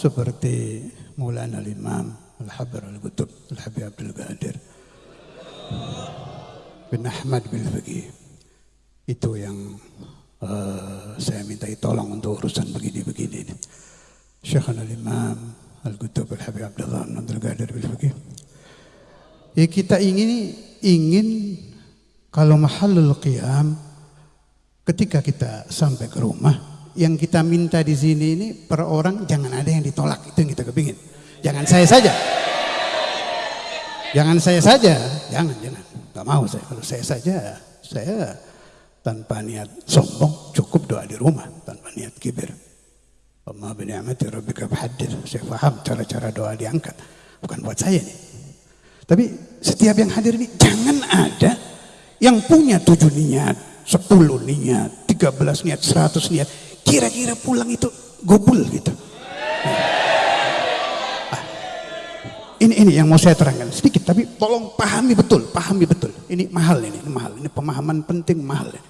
seperti Maulana Al-Imam Al-Habr Al-Qutub Al-Habib Abdul Qadir. Bin Ahmad bin Faqih. Itu yang uh, saya minta tolong untuk urusan begini-begini Syekh Al-Imam Al-Qutub Al-Habib Abdullah Abdul Qadir bin Faqih. Ya kita ingin ingin kalau mahalul qiyam ketika kita sampai ke rumah yang kita minta di sini ini per orang jangan ada yang ditolak. Itu yang kita kepingin. Jangan saya saja. Jangan saya saja. Jangan jangan. Nggak mau saya. Kalau saya saja saya tanpa niat sombong cukup doa di rumah. Tanpa niat kibir. Allah bini'amati rabbika fahaddith saya paham cara-cara doa diangkat. Bukan buat saya nih. Tapi setiap yang hadir ini jangan ada yang punya tujuh niat sepuluh niat tiga belas niat seratus niat kira-kira pulang itu gobul gitu. Ah, ini ini yang mau saya terangkan sedikit, tapi tolong pahami betul, pahami betul. Ini mahal ini, ini mahal. Ini pemahaman penting mahal ini.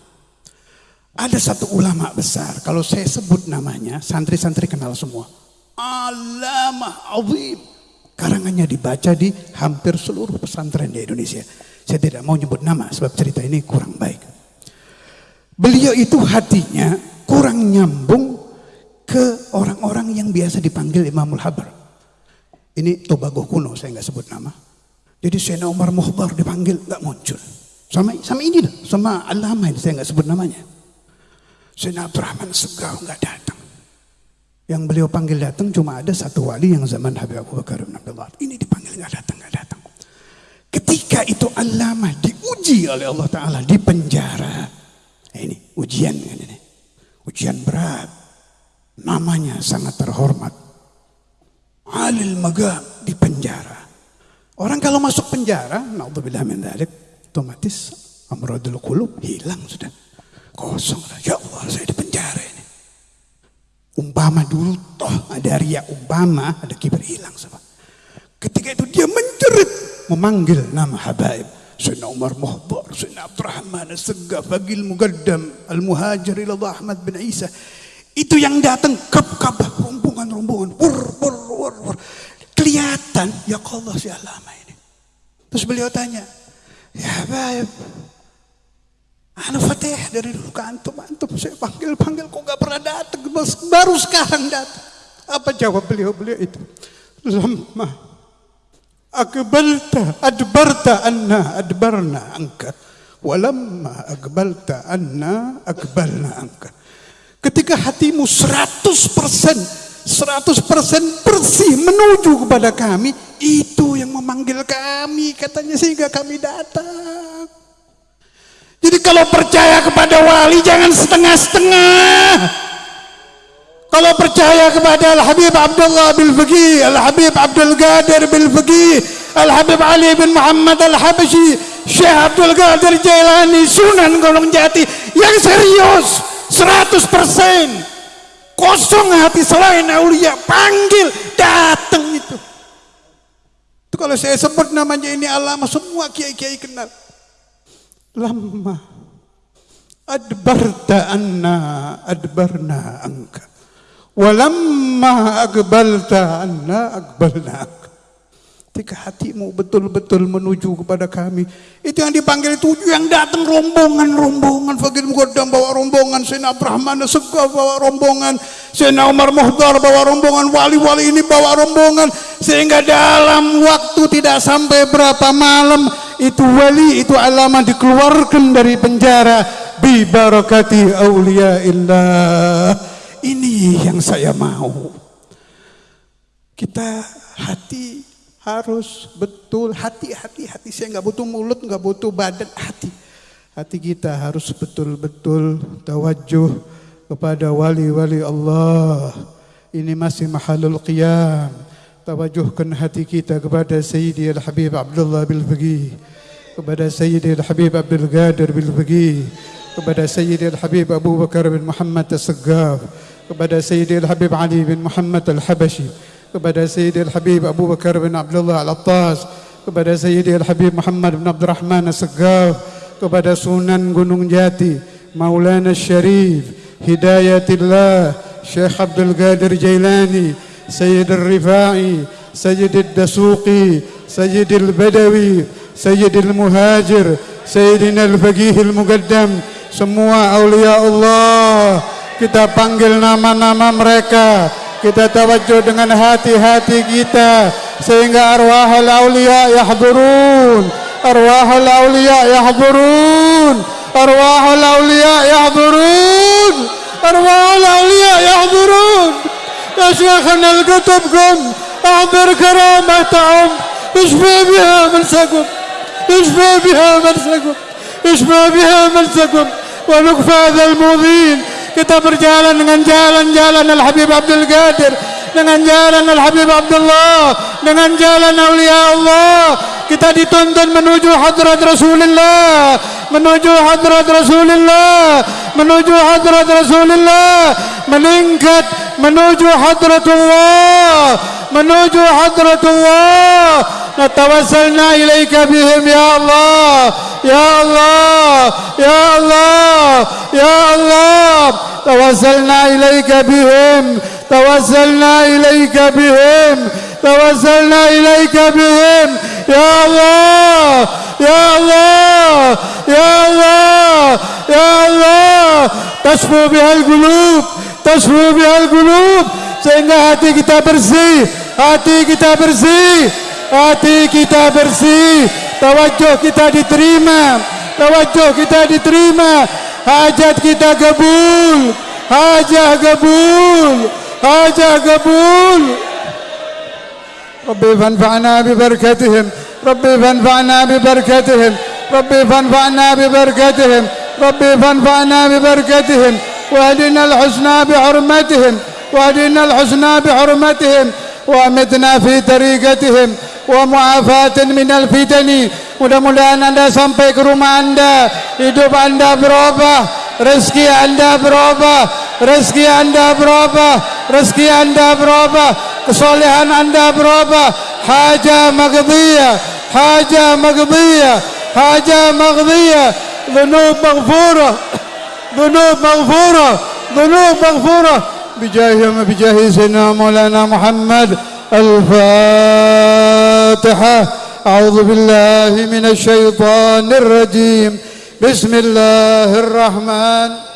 Ada satu ulama besar, kalau saya sebut namanya, santri-santri kenal semua. Alamah azim. Karangannya dibaca di hampir seluruh pesantren di Indonesia. Saya tidak mau nyebut nama sebab cerita ini kurang baik. Beliau itu hatinya kurang nyambung ke orang-orang yang biasa dipanggil Imamul Habar. Ini Tobago kuno, saya nggak sebut nama. Jadi Sena Umar Muhbar dipanggil nggak muncul. Sama sama ini lah, sama Alama ini saya nggak sebut namanya. Sena Abdurrahman Segaf nggak datang. Yang beliau panggil datang cuma ada satu wali yang zaman Habib Abu Bakar bin Abdullah. Ini dipanggil nggak datang, nggak datang. Ketika itu Alama diuji oleh Allah Taala di penjara. Ini ujian ini ujian berat. Namanya sangat terhormat. Alil Magam di penjara. Orang kalau masuk penjara, naudzubillah min dzalik, otomatis amradul qulub hilang sudah. Kosong. Ya Allah, saya di penjara ini. Umpama dulu toh ada ria umpama, ada kibar hilang sama. Ketika itu dia menjerit memanggil nama habaib. Sayyidina Umar Muhbar, Sayyidina Abdurrahman As-Segaf, Fagil Mugaddam, Al-Muhajir ila Ahmad bin Isa. Itu yang datang kap-kap rombongan-rombongan, wur, wur, wur, wur. Kelihatan, ya Allah si alama ini. Terus beliau tanya, ya baik, Anu Fatih dari dulu ke antum, antum saya panggil-panggil kok gak pernah datang, baru sekarang datang. Apa jawab beliau-beliau itu? Lama Akbalta adbarta anna adbarna angka. Walamma akbalta anna akbalna angka. Ketika hatimu 100% 100% bersih menuju kepada kami, itu yang memanggil kami katanya sehingga kami datang. Jadi kalau percaya kepada wali jangan setengah-setengah. Kalau percaya kepada Al-Habib Abdullah bin Faqih, Al-Habib Abdul Qadir bin Faqih, Al-Habib Ali bin Muhammad Al-Habashi, Syekh Abdul Qadir Jailani, Sunan Gunung Jati yang serius 100% kosong hati selain aulia panggil datang itu. Itu kalau saya sebut namanya ini alama semua kiai-kiai kenal. Lama. Adbarta anna adbarna angka Ketika hatimu betul-betul menuju kepada kami. Itu yang dipanggil tujuh yang datang rombongan-rombongan. Fakir Mugaddam bawa rombongan. Sena Brahmana Segaf bawa rombongan. Sena Umar Muhdar bawa rombongan. Wali-wali ini bawa rombongan. Sehingga dalam waktu tidak sampai berapa malam. Itu wali, itu alama dikeluarkan dari penjara. Bi barakati awliya illah ini yang saya mau. Kita hati harus betul hati hati saya nggak butuh mulut nggak butuh badan hati. Hati kita harus betul-betul tawajuh kepada wali-wali Allah. Ini masih mahalul qiyam. Tawajuhkan hati kita kepada Sayyidi Al-Habib Abdullah bil Faqih kepada Sayyidi Al-Habib Abdul Qadir bil kepada Sayyidi Al-Habib Abu Bakar bin Muhammad As-Saggaf kepada Sayyidil Habib Ali bin Muhammad Al-Habashi kepada Sayyidil Habib Abu Bakar bin Abdullah Al-Attas kepada Sayyidil Habib Muhammad bin Abdurrahman As-Segaf kepada Sunan Gunung Jati Maulana Syarif Hidayatillah Syekh Abdul Qadir Jailani سيد الرفاعي سيد الدسوقي سيد البدوي سيد المهاجر سيدنا الفقيه المقدم semua aulia Allah kita panggil nama-nama mereka kita tawajjuh dengan hati-hati kita sehingga arwah al-aulia yahdurun arwah al-aulia yahdurun arwah al-aulia yahdurun arwah al-aulia yahdurun ya syekhana al-kutubkum احضر كرامتهم اشفى بها منسكم اشفى بها منسكم اشفى بها منسكم ونكفى هذا المؤذين kita berjalan dengan jalan-jalan Al-Habib Abdul Qadir dengan jalan Al-Habib Abdullah dengan jalan Aulia Allah kita dituntun menuju hadrat Rasulullah menuju hadrat Rasulullah menuju hadrat Rasulullah meningkat menuju hadratullah menuju hadratullah natawassalna ilaika bihim ya Allah ya Allah ya Allah ya Allah tawassalna ilaika bihim tawassalna ilaika bihim tawassalna ilaika bihim ya Allah ya Allah ya Allah ya Allah tasfu bihal qulub tasfu bihal qulub sehingga hati kita bersih hati kita bersih hati kita bersih. Tawajjuh kita diterima. Tawajjuh kita diterima. Hajat kita kabul. Hajah kabul. Hajah kabul. ربي فانفعنا ببركتهم ربي فانفعنا ببركتهم ربي فانفعنا ببركتهم ربي فانفعنا ببركتهم واهدنا الحسنى بحرمتهم واهدنا الحسنى بحرمتهم وامتنا في طريقتهم wa mu'afatin minal fitani. Mudah-mudahan anda sampai ke rumah anda. Hidup anda berubah rezeki anda berubah rezeki anda berubah rezeki anda berubah kesolehan anda berubah. Haja maghdiyah haja maghdiyah haja maghdiyah. Dhunub maghfura dhunub maghfura dhunub maghfura bijahi wa bijahi sayyidina maulana muhammad al-fatihah الفاتحة. أعوذ بالله من الشيطان الرجيم. بسم الله الرحمن